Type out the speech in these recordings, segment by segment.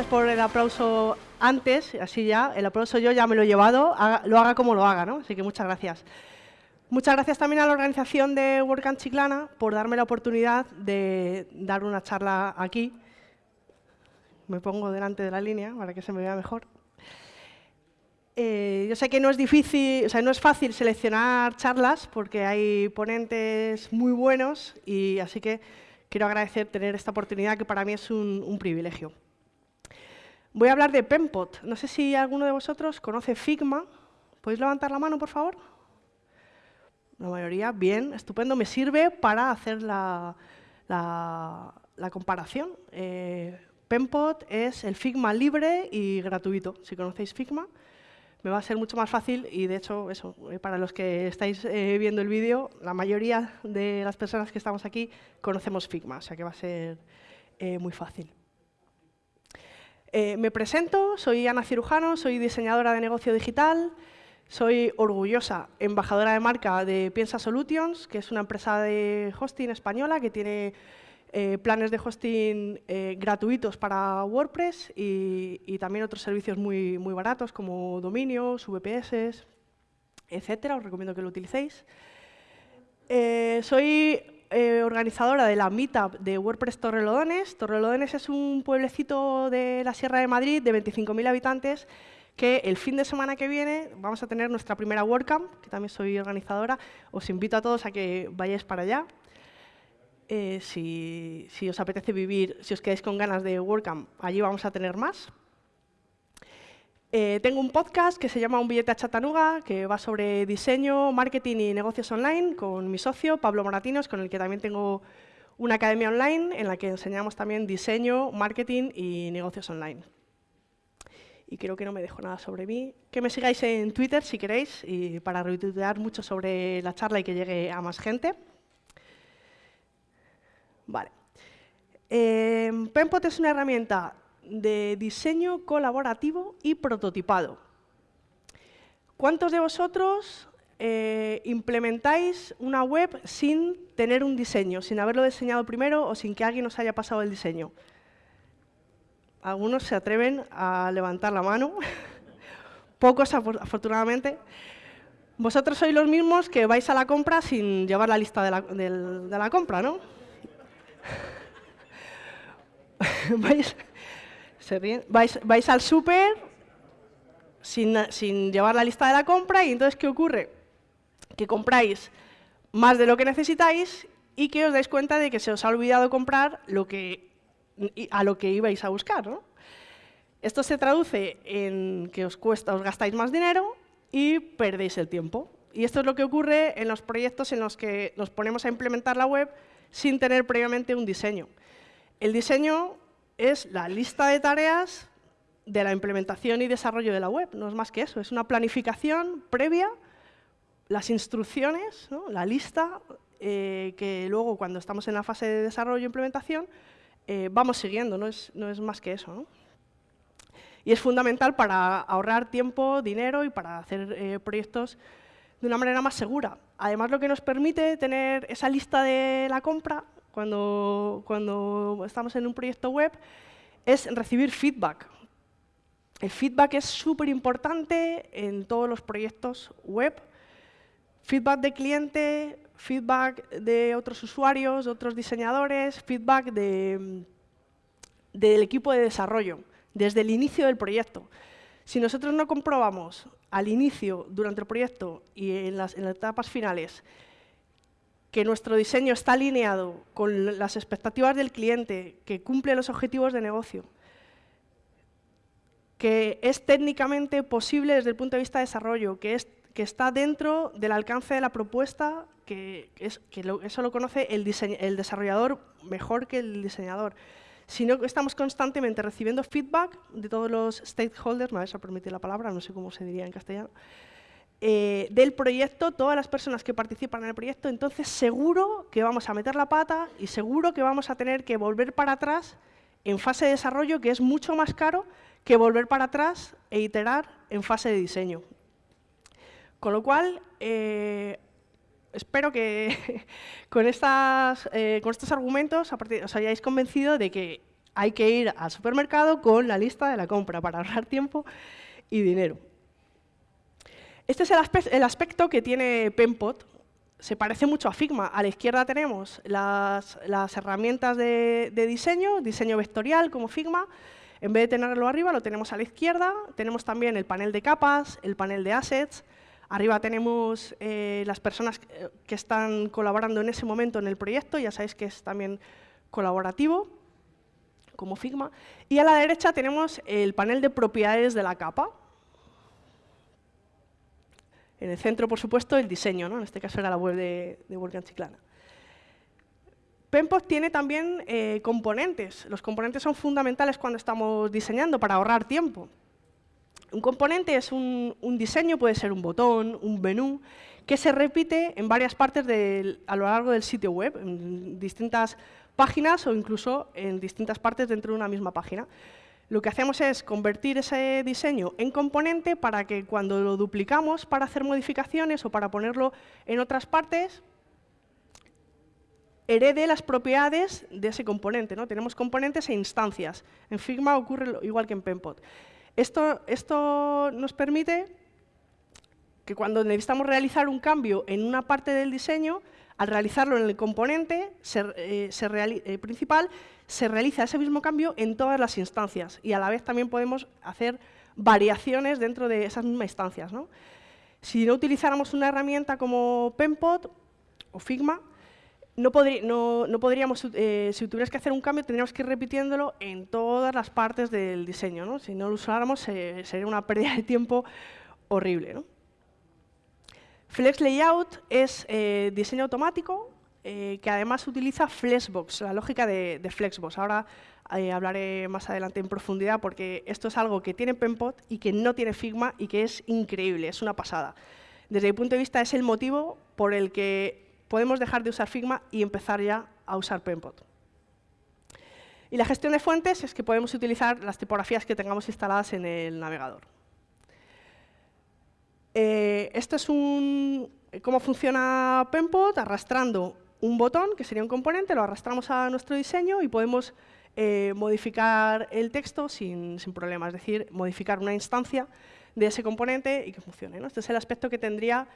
gracias por el aplauso antes, así ya, el aplauso yo ya me lo he llevado, lo haga como lo haga, ¿no? Así que muchas gracias. Muchas gracias también a la organización de WordCamp Chiclana por darme la oportunidad de dar una charla aquí. Me pongo delante de la línea para que se me vea mejor. Eh, yo sé que no es difícil, o sea, no es fácil seleccionar charlas porque hay ponentes muy buenos y así que quiero agradecer tener esta oportunidad que para mí es un, privilegio. Voy a hablar de Penpot. No sé si alguno de vosotros conoce Figma. ¿Podéis levantar la mano, por favor? La mayoría, bien, estupendo. Me sirve para hacer la, comparación. Eh, Penpot es el Figma libre y gratuito. Si conocéis Figma, me va a ser mucho más fácil y, de hecho, eso, eh, para los que estáis eh, viendo el vídeo, la mayoría de las personas que estamos aquí conocemos Figma, o sea que va a ser eh, muy fácil. Me presento, soy Ana Cirujano, soy diseñadora de negocio digital, soy orgullosa embajadora de marca de Piensa Solutions, que es una empresa de hosting española que tiene eh, planes de hosting eh, gratuitos para WordPress y, también otros servicios muy, muy baratos como dominios, VPS, etcétera. Os recomiendo que lo utilicéis. Eh, organizadora de la Meetup de WordPress Torrelodones. Torrelodones es un pueblecito de la Sierra de Madrid de 25.000 habitantes que el fin de semana que viene vamos a tener nuestra primera WordCamp, que también soy organizadora. Os invito a todos a que vayáis para allá. Eh, si, os apetece vivir, si os quedáis con ganas de WordCamp, allí vamos a tener más. Eh, tengo un podcast que se llama Un billete a Chatanuga, que va sobre diseño, marketing y negocios online con mi socio, Pablo Moratinos, con el que también tengo una academia online en la que enseñamos también diseño, marketing y negocios online. Y creo que no me dejo nada sobre mí. Que me sigáis en Twitter si queréis, y para retuitear mucho sobre la charla y que llegue a más gente. Vale. Eh, Penpot es una herramienta de diseño colaborativo y prototipado. ¿Cuántos de vosotros eh, implementáis una web sin tener un diseño, sin haberlo diseñado primero o sin que alguien os haya pasado el diseño? Algunos se atreven a levantar la mano, pocos afortunadamente. Vosotros sois los mismos que vais a la compra sin llevar la lista de la, de la compra, ¿no? vais, al súper sin, llevar la lista de la compra y entonces, ¿qué ocurre? Que compráis más de lo que necesitáis y que os dais cuenta de que se os ha olvidado comprar lo que, a lo que ibais a buscar. Esto se traduce en que os cuesta, os gastáis más dinero y perdéis el tiempo. Y esto es lo que ocurre en los proyectos en los que nos ponemos a implementar la web sin tener previamente un diseño. El diseño es la lista de tareas de la implementación y desarrollo de la web, no es más que eso, es una planificación previa, las instrucciones, la lista, eh, que luego cuando estamos en la fase de desarrollo e implementación eh, vamos siguiendo, no es, no es, más que eso. Y es fundamental para ahorrar tiempo, dinero y para hacer eh, proyectos de una manera más segura. Además, lo que nos permite tener esa lista de la compra cuando, estamos en un proyecto web es recibir feedback. El feedback es súper importante en todos los proyectos web. Feedback de cliente, feedback de otros usuarios, otros diseñadores, feedback de, del equipo de desarrollo, desde el inicio del proyecto. Si nosotros no comprobamos al inicio, durante el proyecto y en las, etapas finales, que nuestro diseño está alineado con las expectativas del cliente, que cumple los objetivos de negocio, que es técnicamente posible desde el punto de vista de desarrollo, que, es, que está dentro del alcance de la propuesta, que, es, que eso lo conoce el, el desarrollador mejor que el diseñador. Sino que estamos constantemente recibiendo feedback de todos los stakeholders, me vais a permitir la palabra, no sé cómo se diría en castellano, eh, del proyecto, todas las personas que participan en el proyecto, entonces seguro que vamos a meter la pata y seguro que vamos a tener que volver para atrás en fase de desarrollo, que es mucho más caro que volver para atrás e iterar en fase de diseño. Con lo cual, eh, espero que con, estas, eh, con estos argumentos os hayáis convencido de que Hay que ir al supermercado con la lista de la compra para ahorrar tiempo y dinero. Este es el, aspecto que tiene Penpot. Se parece mucho a Figma. A la izquierda tenemos las, herramientas de, diseño, diseño vectorial como Figma. En vez de tenerlo arriba, lo tenemos a la izquierda. Tenemos también el panel de capas, el panel de assets. Arriba tenemos eh, las personas que están colaborando en ese momento en el proyecto. Ya sabéis que es también colaborativo, como Figma. Y a la derecha tenemos el panel de propiedades de la capa. En el centro, por supuesto, el diseño. ¿no? En este caso era la web de, de Chiclana. Penpot tiene también eh, componentes. Los componentes son fundamentales cuando estamos diseñando para ahorrar tiempo. Un componente es un, diseño, puede ser un botón, un menú, que se repite en varias partes a lo largo del sitio web, en distintas páginas o incluso en distintas partes dentro de una misma página. Lo que hacemos es convertir ese diseño en componente para que cuando lo duplicamos para hacer modificaciones o para ponerlo en otras partes, herede las propiedades de ese componente. ¿no? Tenemos componentes e instancias. En Figma ocurre igual que en Penpot. Esto, esto nos permite que cuando necesitamos realizar un cambio en una parte del diseño, al realizarlo en el componente eh, eh, principal, se realiza ese mismo cambio en todas las instancias y a la vez también podemos hacer variaciones dentro de esas mismas instancias. Si no utilizáramos una herramienta como Penpot o Figma, no, podríamos, eh, si tuvieras que hacer un cambio, tendríamos que ir repitiéndolo en todas las partes del diseño. Si no lo usáramos, sería una pérdida de tiempo horrible. Flex Layout es eh, diseño automático eh, que además utiliza Flexbox, la lógica de, Flexbox. Ahora hablaré más adelante en profundidad porque esto es algo que tiene Penpot y que no tiene Figma y que es increíble, es una pasada. Desde mi punto de vista es el motivo por el que podemos dejar de usar Figma y empezar ya a usar Penpot. Y la gestión de fuentes es que podemos utilizar las tipografías que tengamos instaladas en el navegador. Eh, esto es un, cómo funciona Penpot, arrastrando un botón, que sería un componente, lo arrastramos a nuestro diseño y podemos eh, modificar el texto sin, sin, problema, es decir, modificar una instancia de ese componente y que funcione. Este es el aspecto que tendría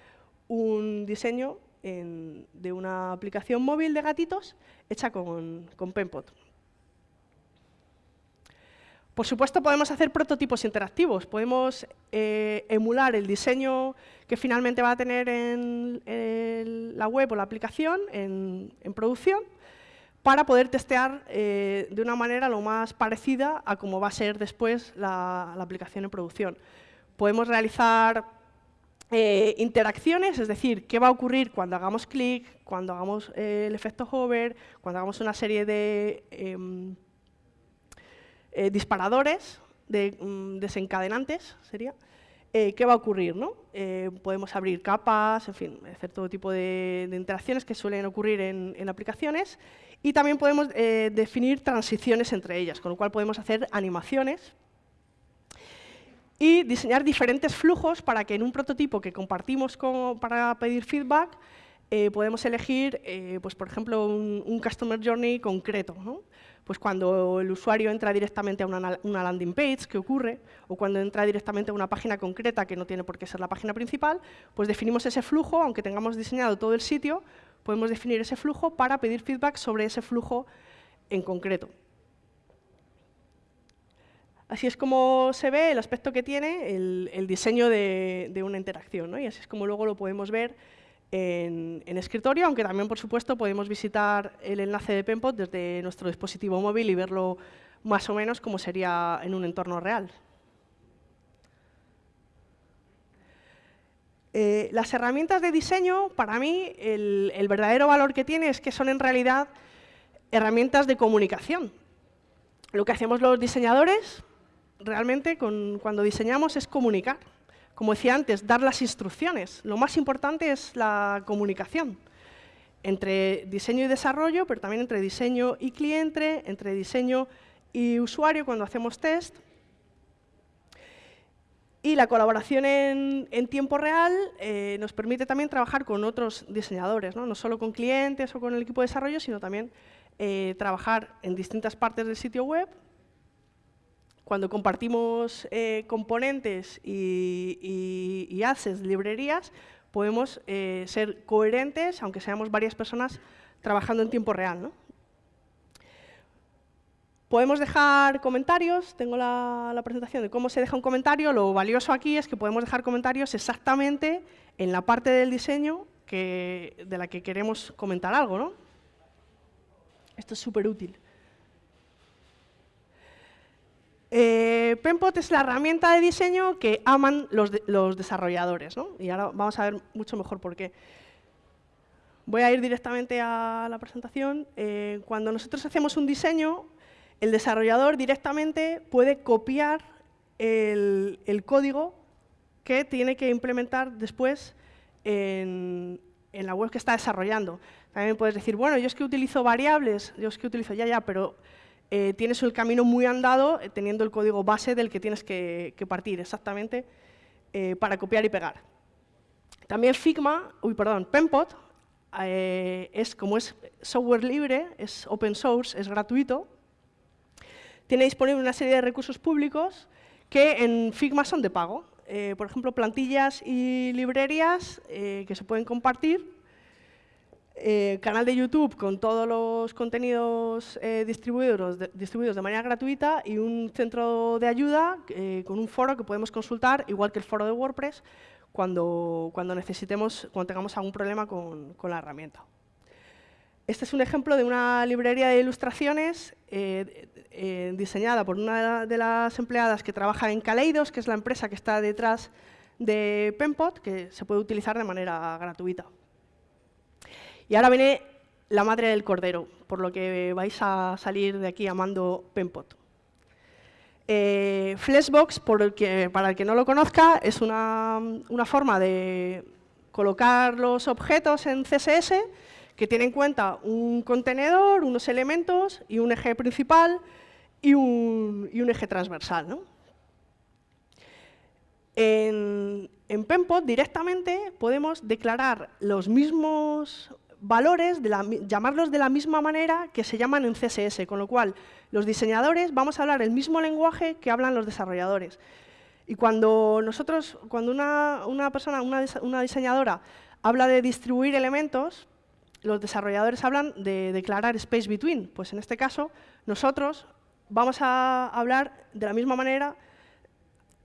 un diseño de una aplicación móvil de gatitos hecha con, con Penpot. Por supuesto, podemos hacer prototipos interactivos. Podemos eh, emular el diseño que finalmente va a tener en, la web o la aplicación en, producción para poder testear eh, de una manera lo más parecida a cómo va a ser después la aplicación en producción. Podemos realizar eh, interacciones, es decir, qué va a ocurrir cuando hagamos clic, cuando hagamos el efecto hover, cuando hagamos una serie de em, eh, disparadores, de mm, desencadenantes, sería, qué va a ocurrir. ¿no? podemos abrir capas, en fin, hacer todo tipo de, interacciones que suelen ocurrir en, aplicaciones y también podemos definir transiciones entre ellas, con lo cual podemos hacer animaciones y diseñar diferentes flujos para que en un prototipo que compartimos para pedir feedback eh, podemos elegir, eh, pues, por ejemplo, un, Customer Journey concreto. Pues cuando el usuario entra directamente a una, landing page, ¿qué ocurre? O cuando entra directamente a una página concreta, que no tiene por qué ser la página principal, pues definimos ese flujo, aunque tengamos diseñado todo el sitio, podemos definir ese flujo para pedir feedback sobre ese flujo en concreto. Así es como se ve el aspecto que tiene el, diseño de, una interacción. Y así es como luego lo podemos ver en, escritorio, aunque también, por supuesto, podemos visitar el enlace de Penpot desde nuestro dispositivo móvil y verlo más o menos como sería en un entorno real. Eh, las herramientas de diseño, para mí, el verdadero valor que tiene es que son en realidad herramientas de comunicación. Lo que hacemos los diseñadores realmente cuando diseñamos es comunicar. Como decía antes, dar las instrucciones. Lo más importante es la comunicación entre diseño y desarrollo, pero también entre diseño y cliente, entre diseño y usuario cuando hacemos test. Y la colaboración en, tiempo real eh, nos permite también trabajar con otros diseñadores, ¿no? no solo con clientes o con el equipo de desarrollo, sino también eh, trabajar en distintas partes del sitio web. Cuando compartimos eh, componentes y, y, assets, librerías, podemos eh, ser coherentes, aunque seamos varias personas trabajando en tiempo real. Podemos dejar comentarios, tengo la, presentación de cómo se deja un comentario. Lo valioso aquí es que podemos dejar comentarios exactamente en la parte del diseño de la que queremos comentar algo. ¿no? Esto es súper útil. Eh, Penpot es la herramienta de diseño que aman los, desarrolladores. ¿no? Y ahora vamos a ver mucho mejor por qué. Voy a ir directamente a la presentación. Eh, cuando nosotros hacemos un diseño, el desarrollador directamente puede copiar el, código que tiene que implementar después en, la web que está desarrollando. También puedes decir, bueno, yo es que utilizo variables, yo es que utilizo ya, ya, pero eh, tienes el camino muy andado eh, teniendo el código base del que tienes que, partir exactamente eh, para copiar y pegar. También Figma, uy, perdón, Penpot, es como es software libre, es open source, es gratuito, tiene disponible una serie de recursos públicos que en Figma son de pago. Por ejemplo, plantillas y librerías que se pueden compartir, eh, canal de YouTube con todos los contenidos distribuidos, de, distribuidos de manera gratuita y un centro de ayuda con un foro que podemos consultar, igual que el foro de WordPress, cuando, cuando necesitemos, cuando tengamos algún problema con, la herramienta. Este es un ejemplo de una librería de ilustraciones eh, eh, diseñada por una de las empleadas que trabaja en Kaleidos, que es la empresa que está detrás de Penpot, que se puede utilizar de manera gratuita. Y ahora viene la madre del cordero, por lo que vais a salir de aquí amando Penpot. Eh, Flexbox, para el que no lo conozca, es una, una forma de colocar los objetos en CSS que tiene en cuenta un contenedor, unos elementos y un eje principal y un, eje transversal. En, en Penpot directamente podemos declarar los mismos valores, llamarlos de la misma manera que se llaman en CSS, con lo cual los diseñadores vamos a hablar el mismo lenguaje que hablan los desarrolladores. Y cuando nosotros, cuando una, persona, una, una diseñadora habla de distribuir elementos, los desarrolladores hablan de declarar space between. Pues en este caso, nosotros vamos a hablar de la misma manera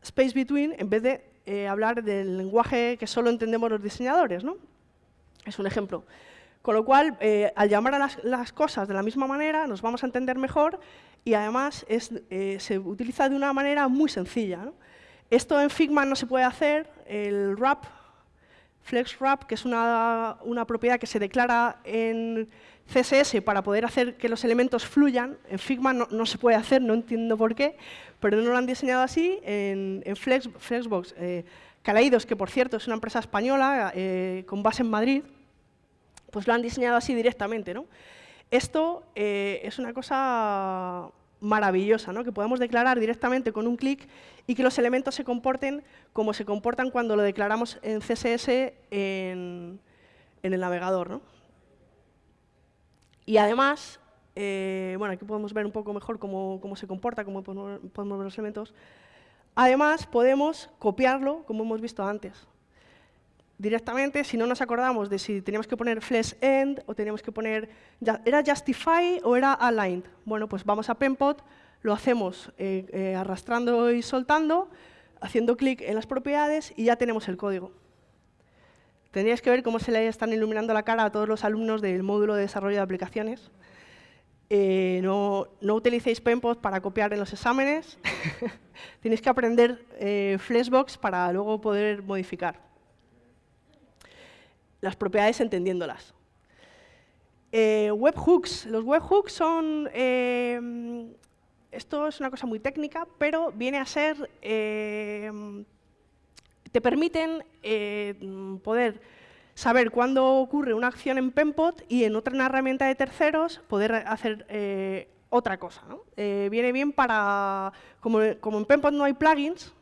space between en vez de eh, hablar del lenguaje que solo entendemos los diseñadores. ¿no? Es un ejemplo. Con lo cual, eh, al llamar a las, cosas de la misma manera, nos vamos a entender mejor y además eh, se utiliza de una manera muy sencilla. Esto en Figma no se puede hacer, el wrap FlexWrap, que es una, propiedad que se declara en CSS para poder hacer que los elementos fluyan. En Figma no, se puede hacer, no entiendo por qué, pero no lo han diseñado así. En, Flex, Flexbox, eh, que por cierto es una empresa española eh, con base en Madrid, pues lo han diseñado así directamente. ¿no? Esto eh, es una cosa maravillosa, ¿no? que podamos declarar directamente con un clic y que los elementos se comporten como se comportan cuando lo declaramos en CSS en, el navegador. Y además, eh, bueno, aquí podemos ver un poco mejor cómo, se comporta, cómo podemos ver los elementos. Además, podemos copiarlo, como hemos visto antes directamente, si no nos acordamos de si teníamos que poner flex end o teníamos que poner, ¿era justify o era aligned? Bueno, pues vamos a Penpot, lo hacemos eh, eh, arrastrando y soltando, haciendo clic en las propiedades y ya tenemos el código. Tendríais que ver cómo se le están iluminando la cara a todos los alumnos del módulo de desarrollo de aplicaciones. Eh, no, no, utilicéis Penpot para copiar en los exámenes. Tenéis que aprender Flexbox para luego poder modificar las propiedades entendiéndolas. Eh, webhooks. Los webhooks son... Eh, esto es una cosa muy técnica, pero viene a ser... Eh, te permiten poder saber cuándo ocurre una acción en Penpot y en otra herramienta de terceros poder hacer otra cosa. viene bien para... Como, como en Penpot no hay plugins,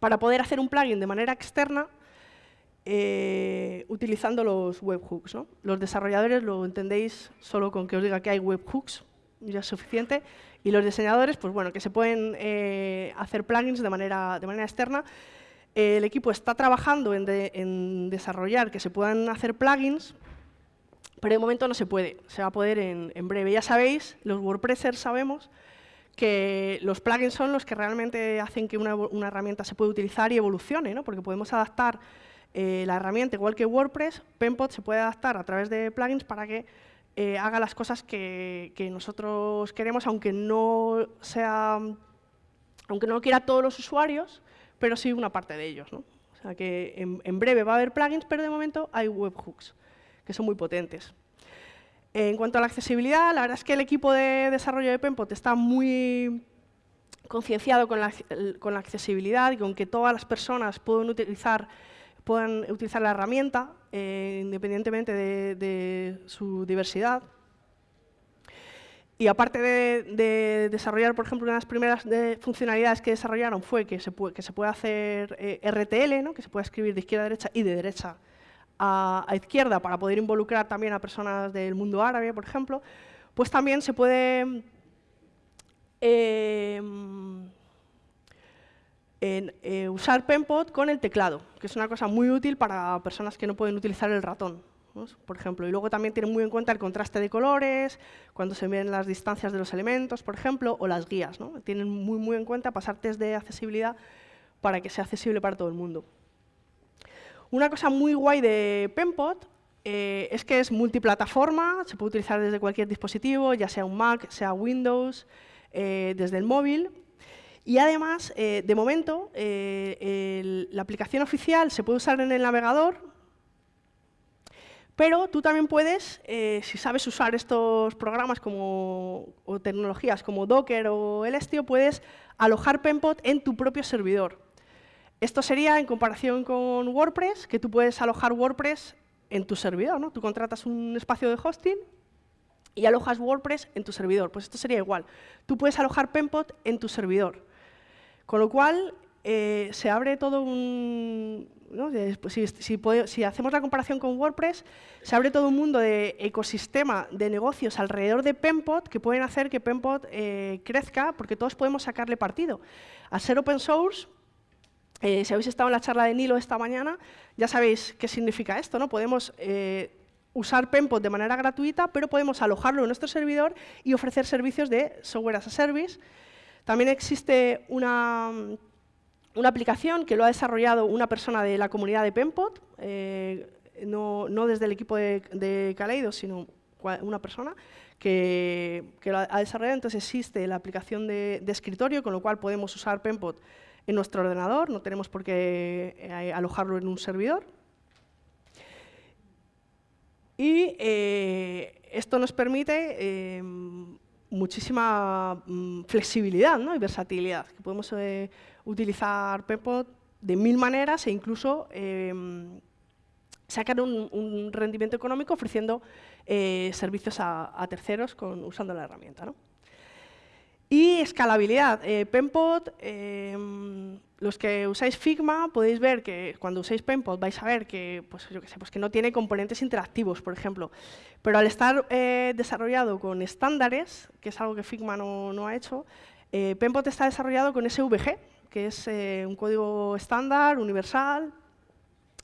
para poder hacer un plugin de manera externa, eh, utilizando los webhooks. ¿no? Los desarrolladores lo entendéis solo con que os diga que hay webhooks, ya es suficiente. Y los diseñadores, pues bueno, que se pueden eh, hacer plugins de manera, de manera externa. el equipo está trabajando en, desarrollar que se puedan hacer plugins, pero de momento no se puede. Se va a poder en, en breve. Ya sabéis, los WordPressers sabemos que los plugins son los que realmente hacen que una, una herramienta se pueda utilizar y evolucione, ¿no? porque podemos adaptar eh, la herramienta, igual que WordPress, Penpot se puede adaptar a través de plugins para que eh, haga las cosas que, nosotros queremos, aunque no sea, aunque no quiera todos los usuarios, pero sí una parte de ellos. ¿no? O sea que en, breve va a haber plugins, pero de momento hay webhooks, que son muy potentes. En cuanto a la accesibilidad, la verdad es que el equipo de desarrollo de Penpot está muy concienciado con la, con la accesibilidad y con que todas las personas pueden utilizar puedan utilizar la herramienta eh, independientemente de, su diversidad. Y aparte de, desarrollar, por ejemplo, una de las primeras funcionalidades que desarrollaron fue que se puede, que se puede hacer eh, RTL, que se puede escribir de izquierda a derecha y de derecha a, izquierda para poder involucrar también a personas del mundo árabe, por ejemplo, pues también se puede eh, en eh, usar Penpot con el teclado, que es una cosa muy útil para personas que no pueden utilizar el ratón, por ejemplo. Y luego también tiene muy en cuenta el contraste de colores, cuando se ven las distancias de los elementos, por ejemplo, o las guías. ¿no? Tienen muy, muy en cuenta pasar test de accesibilidad para que sea accesible para todo el mundo. Una cosa muy guay de Penpot eh, es que es multiplataforma, se puede utilizar desde cualquier dispositivo, ya sea un Mac, sea Windows, eh, desde el móvil, y además, eh, de momento, eh, la aplicación oficial se puede usar en el navegador, pero tú también puedes, eh, si sabes usar estos programas como, o tecnologías como Docker o Elestio, puedes alojar Penpot en tu propio servidor. Esto sería en comparación con WordPress, que tú puedes alojar WordPress en tu servidor. ¿no? Tú contratas un espacio de hosting y alojas WordPress en tu servidor. Pues esto sería igual. Tú puedes alojar Penpot en tu servidor. Con lo cual, eh, se abre todo un... Pues si, hacemos la comparación con WordPress, se abre todo un mundo de ecosistema de negocios alrededor de Penpot que pueden hacer que Penpot eh, crezca porque todos podemos sacarle partido. Al ser open source, eh, si habéis estado en la charla de Nilo esta mañana, ya sabéis qué significa esto. ¿no? Podemos usar Penpot de manera gratuita, pero podemos alojarlo en nuestro servidor y ofrecer servicios de software as a service también existe una, una aplicación que lo ha desarrollado una persona de la comunidad de Penpot, eh, no, desde el equipo de, de sino una persona que, lo ha desarrollado. Entonces existe la aplicación de, escritorio, con lo cual podemos usar Penpot en nuestro ordenador, no tenemos por qué eh, alojarlo en un servidor. Y eh, esto nos permite muchísima mm, flexibilidad ¿no? y versatilidad, que podemos eh, utilizar Pepot de mil maneras e incluso em, sacar un, rendimiento económico ofreciendo eh, servicios a, terceros con, usando la herramienta. ¿no? Y escalabilidad. Eh, Penpot, em, los que usáis Figma podéis ver que cuando usáis Penpot vais a ver que, pues, yo sé, pues que no tiene componentes interactivos, por ejemplo. Pero al estar eh, desarrollado con estándares, que es algo que Figma no, ha hecho, eh, Penpot está desarrollado con SVG, que es eh, un código estándar, universal,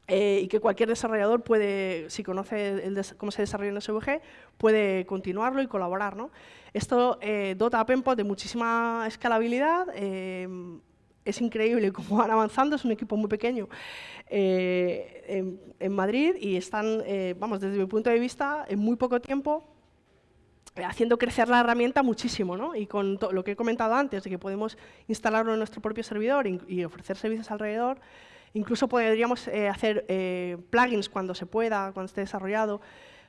y que cualquier desarrollador puede, si conoce cómo se desarrolla en SVG, puede continuarlo y colaborar. ¿no? Esto dota a Penpot de muchísima escalabilidad, es increíble cómo van avanzando, es un equipo muy pequeño eh, en, Madrid y están, eh, vamos, desde mi punto de vista, en muy poco tiempo eh, haciendo crecer la herramienta muchísimo, ¿no? Y con lo que he comentado antes, de que podemos instalarlo en nuestro propio servidor y, ofrecer servicios alrededor, incluso podríamos hacer plugins cuando se pueda, cuando esté desarrollado,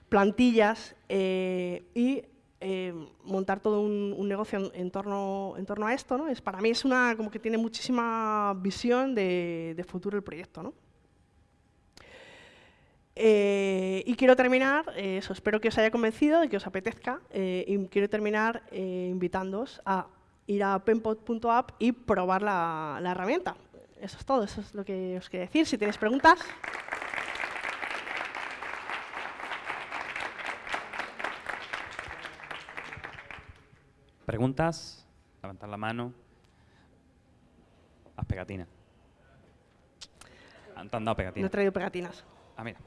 plantillas y eh, montar todo un, negocio en, torno, en torno a esto, ¿no? Es, para mí es una, como que tiene muchísima visión de, futuro el proyecto, ¿no? Eh, y quiero terminar, eh, eso, espero que os haya convencido, de que os apetezca, y quiero terminar invitándoos a ir a penpot.app y probar la, la herramienta. Eso es todo, eso es lo que os quería decir. Si tenéis preguntas... ¿Preguntas? Levantar la mano. Las pegatinas. Han dado No he pegatinas. traído pegatinas. Ah, mira.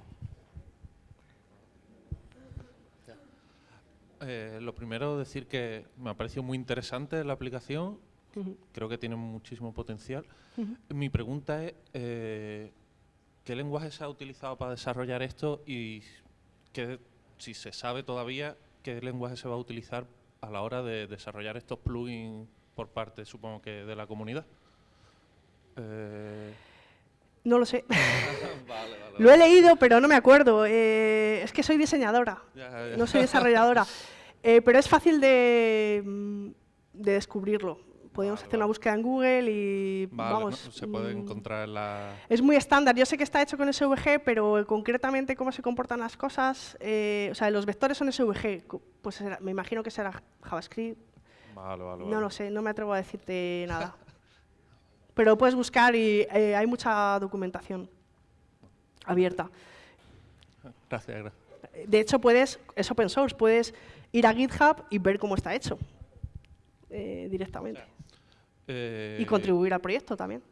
Eh, lo primero, decir que me ha parecido muy interesante la aplicación. Creo que tiene muchísimo potencial. Mi pregunta es, eh, ¿qué lenguaje se ha utilizado para desarrollar esto y qué, si se sabe todavía qué lenguaje se va a utilizar a la hora de desarrollar estos plugins por parte, supongo que, de la comunidad? Eh, No lo sé. vale, vale, Lo he leído, pero no me acuerdo. Eh, es que soy diseñadora, Ya, ya. no soy desarrolladora. Eh, pero es fácil de, de descubrirlo. Podemos Vale, hacer una búsqueda en Google y Vale, vamos. ¿no? se puede encontrar en la... Es muy estándar. Yo sé que está hecho con SVG, pero concretamente cómo se comportan las cosas, eh, o sea, los vectores son SVG, pues será- me imagino que será JavaScript. Vale, vale, No vale. lo sé, no me atrevo a decirte nada. Pero puedes buscar y eh, hay mucha documentación abierta. Gracias, gracias. De hecho, puedes, es open source, puedes ir a GitHub y ver cómo está hecho eh, directamente. Eh, Y contribuir al proyecto también.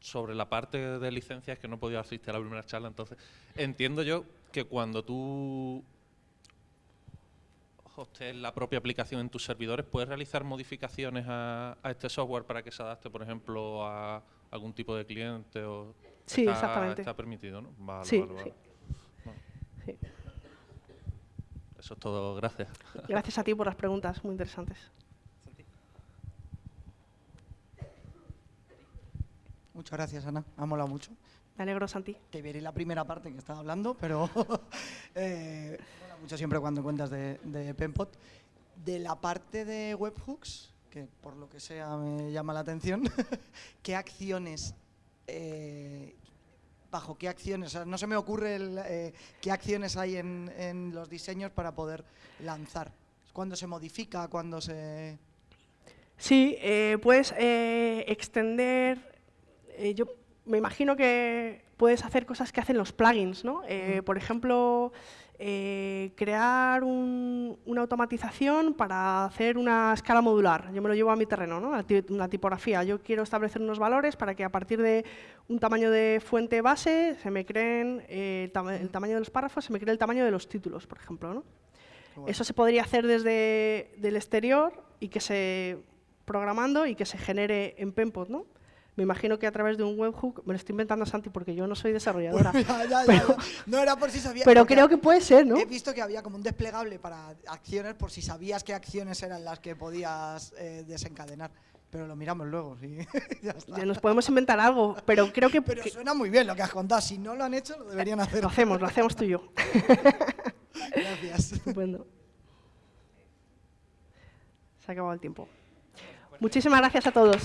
sobre la parte de licencias que no he podido asistir a la primera charla, entonces entiendo yo que cuando tú hostees la propia aplicación en tus servidores, puedes realizar modificaciones a, a este software para que se adapte, por ejemplo, a algún tipo de cliente o Sí, está, exactamente. está permitido, ¿no? Vale, Sí, vale, vale. sí. Sí. Eso es todo, gracias. Gracias a ti por las preguntas, muy interesantes. Muchas gracias, Ana. Ha molado mucho. Me alegro, Santi. Te veré la primera parte que estaba hablando, pero eh, mola mucho siempre cuando cuentas de, de Penpot. De la parte de webhooks, que por lo que sea me llama la atención, ¿qué acciones, eh, bajo qué acciones, o sea, no se me ocurre el, eh, qué acciones hay en, en los diseños para poder lanzar? ¿Cuándo se modifica? ¿Cuándo se...? Sí, eh, puedes eh, extender. Eh, yo me imagino que puedes hacer cosas que hacen los plugins, ¿no? Eh, por ejemplo, eh, crear un- una automatización para hacer una escala modular. Yo me lo llevo a mi terreno, ¿no? Una tipografía. Yo quiero establecer unos valores para que a partir de un tamaño de fuente base se me creen eh, el, tama- el tamaño de los párrafos, se me cree el tamaño de los títulos, por ejemplo, ¿no? Eso se podría hacer desde el exterior y que se programando y que se genere en Penpot, ¿no? Me imagino que a través de un webhook, me lo estoy inventando Santi porque yo no soy desarrolladora, Ya, ya, Pero- ya. No era por si sabía. pero creo que puede ser, ¿no? He visto que había como un desplegable para acciones por si sabías qué acciones eran las que podías eh, desencadenar. Pero lo miramos luego, sí. ya está. Nos podemos inventar algo, pero creo que, Pero suena muy bien lo que has contado. Si no lo han hecho, lo deberían hacer. lo hacemos, lo hacemos tú y yo. Gracias. Estupendo. Se ha acabado el tiempo. Muchísimas gracias a todos.